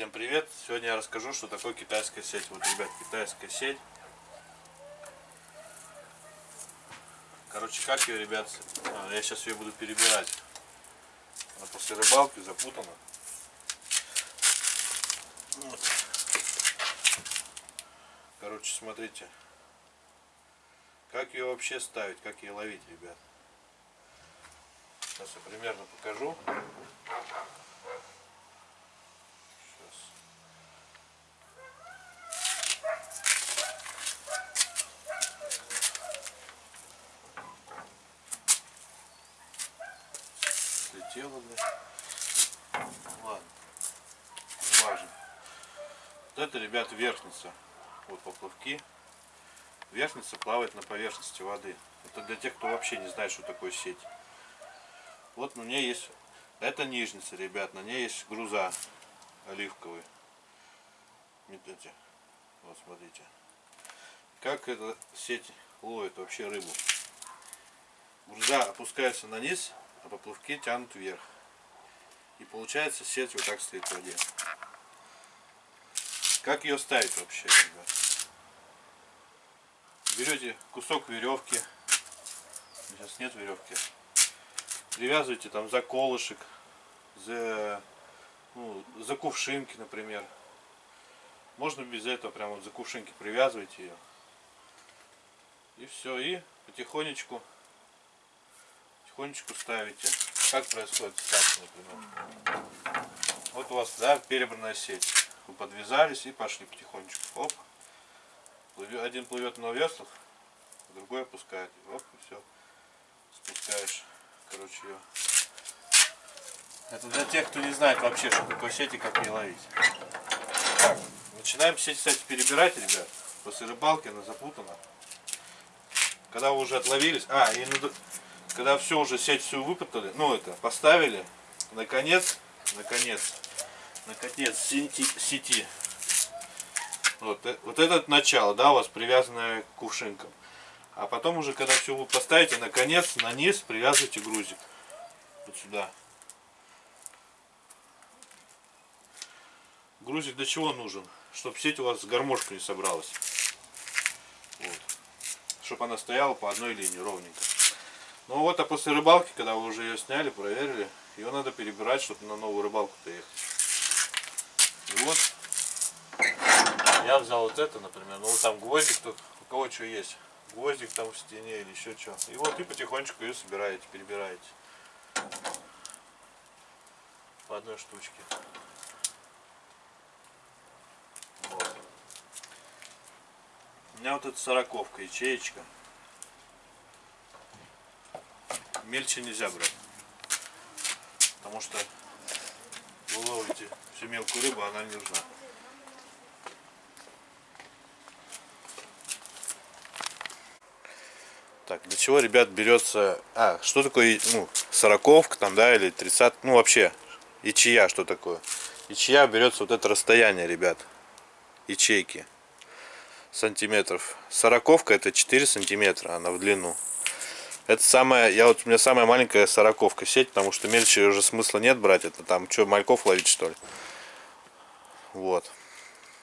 Всем привет! Сегодня я расскажу, что такое китайская сеть. Вот, ребят, китайская сеть. Короче, как ее, ребят, а, я сейчас ее буду перебирать. Она после рыбалки запутана. Вот. Короче, смотрите. Как ее вообще ставить, как ее ловить, ребят. Сейчас я примерно покажу. Блядь. Ладно. Не важно. Вот это, ребят, верхница. Вот поплавки. Верхница плавает на поверхности воды. Это для тех, кто вообще не знает, что такое сеть. Вот на ней есть... Это нижница, ребят. На ней есть груза оливковые. Видите? Вот, смотрите. Как эта сеть ловит вообще рыбу. Груза опускается на низ, а поплавки тянут вверх. И получается сеть вот так стоит в воде. Как ее ставить вообще, ребят? Берете кусок веревки. Сейчас нет веревки. Привязывайте там за колышек, за, ну, за кувшинки, например. Можно без этого прямо вот за кувшинки привязывайте ее. И все, и потихонечку потихонечку ставите. Как происходит ставка, например. Вот у вас, да, перебранная сеть. Вы подвязались и пошли потихонечку. Оп. Один плывет на веслах, другой опускает. Оп, и все. Спускаешь, короче, ее. Это для тех, кто не знает вообще, что такое сеть и как ее ловить. Так, начинаем сеть, кстати, перебирать, ребят. После рыбалки она запутана. Когда вы уже отловились, а, и когда все уже сеть всю выпутали, ну это, поставили, наконец, наконец, наконец сети, сети. Вот, э, вот этот начало, да, у вас привязанное к кувшинкам. А потом уже, когда все вы поставите, наконец, на низ привязывайте грузик. Вот сюда. Грузик для чего нужен? Чтобы сеть у вас с гармошкой не собралась. Вот. Чтобы она стояла по одной линии ровненько. Ну вот, а после рыбалки, когда вы уже ее сняли, проверили, ее надо перебирать, чтобы на новую рыбалку-то ехать. И вот, я взял вот это, например, ну там гвоздик, тут у кого что есть. Гвоздик там в стене или еще что. И вот и потихонечку ее собираете, перебираете. По одной штучке. Вот. У меня вот эта сороковка, ячеечка. Мельче нельзя брать. Потому что вы ловите всю мелкую рыбу, она не нужна. Так, для чего, ребят, берется... А, что такое, ну, сороковка там, да, или 30, ну, вообще, ячея, что такое? Ячея берется вот это расстояние, ребят, ячейки, сантиметров. Сороковка это 4 сантиметра, она в длину. Это самая, я вот у меня самая маленькая сороковка сеть, потому что мельче уже смысла нет брать. Это там что, мальков ловить что ли? Вот,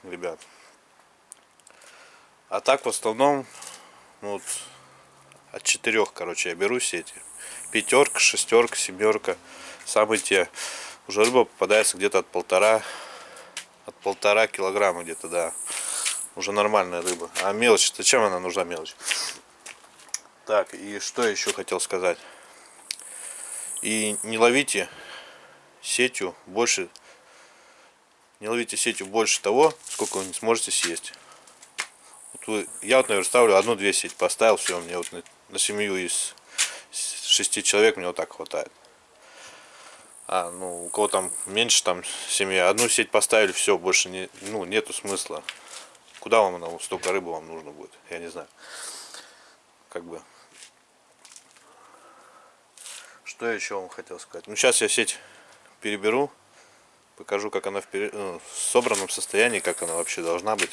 ребят. А так в основном, ну, вот, от четырех, короче, я беру сети. Пятерка, шестерка, семерка. Самые те. Уже рыба попадается где-то от полтора, от полтора килограмма где-то, да. Уже нормальная рыба. А мелочь, зачем она нужна мелочь? Так, и что еще хотел сказать. И не ловите сетью больше, не ловите сетью больше того, сколько вы не сможете съесть. Вот вы, я вот, наверное, ставлю одну-две сети, поставил, все, мне вот на, на семью из шести человек мне вот так хватает. А, ну, у кого там меньше, там, семья, одну сеть поставили, все, больше не, ну, нету смысла. Куда вам она, столько рыбы вам нужно будет, я не знаю. Как бы, что я еще вам хотел сказать? Ну, сейчас я сеть переберу. Покажу, как она в, пере... ну, в собранном состоянии, как она вообще должна быть.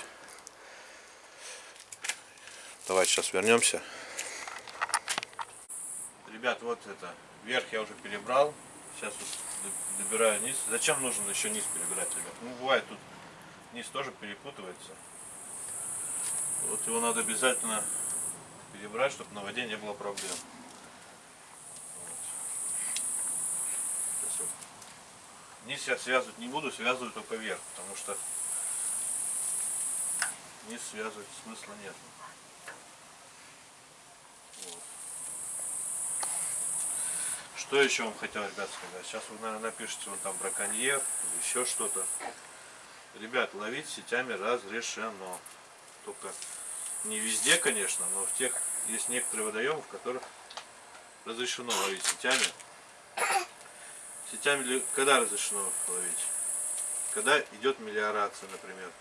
Давайте сейчас вернемся. Ребят, вот это. Вверх я уже перебрал. Сейчас вот добираю низ. Зачем нужно еще низ перебирать, ребят? Ну, бывает тут низ тоже перепутывается. Вот его надо обязательно перебрать, чтобы на воде не было проблем. Вот. Сейчас вот. Низ я связывать не буду, связываю только вверх, потому что низ связывать смысла нет. Вот. Что еще вам хотел, ребят, сказать? Сейчас вы, наверное, напишите, вот там браконьер еще что-то. Ребят, ловить сетями разрешено. Только не везде, конечно, но в тех есть некоторые водоемы, в которых разрешено ловить сетями. Сетями когда разрешено ловить? Когда идет мелиорация, например.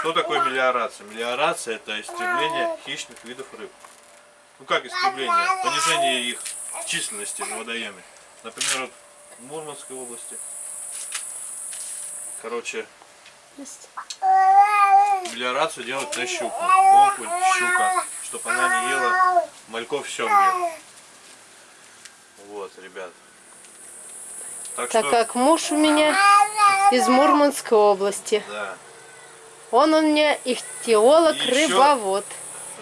Что такое мелиорация? Мелиорация это истребление хищных видов рыб. Ну как истребление? Понижение их численности на водоеме. Например, вот в Мурманской области. Короче, мелиорацию делают на щуку. Окунь, щука. Чтобы она не ела мальков семги. Вот, ребят. Так Так что, как муж у меня из Мурманской области. да, Он у меня ихтиолог, И еще- рыбовод.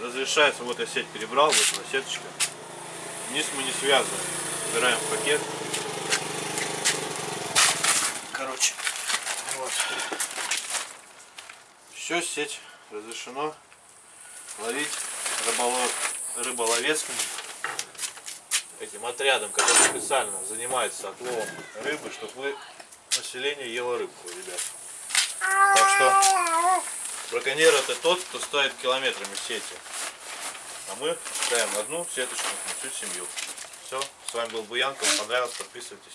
разрешается, вот я сеть перебрал, вот она сеточка. Низ мы не связываем. Убираем в пакет. Короче, вот. Все, сеть разрешено ловить рыболов, рыболовецким этим отрядом, который специально занимается отловом рыбы, чтобы вы население ело рыбку, ребят. Так что браконьер это тот, кто ставит километрами сети. А мы ставим одну сеточку на всю семью. Все, с вами был Буянко, вам понравилось, подписывайтесь.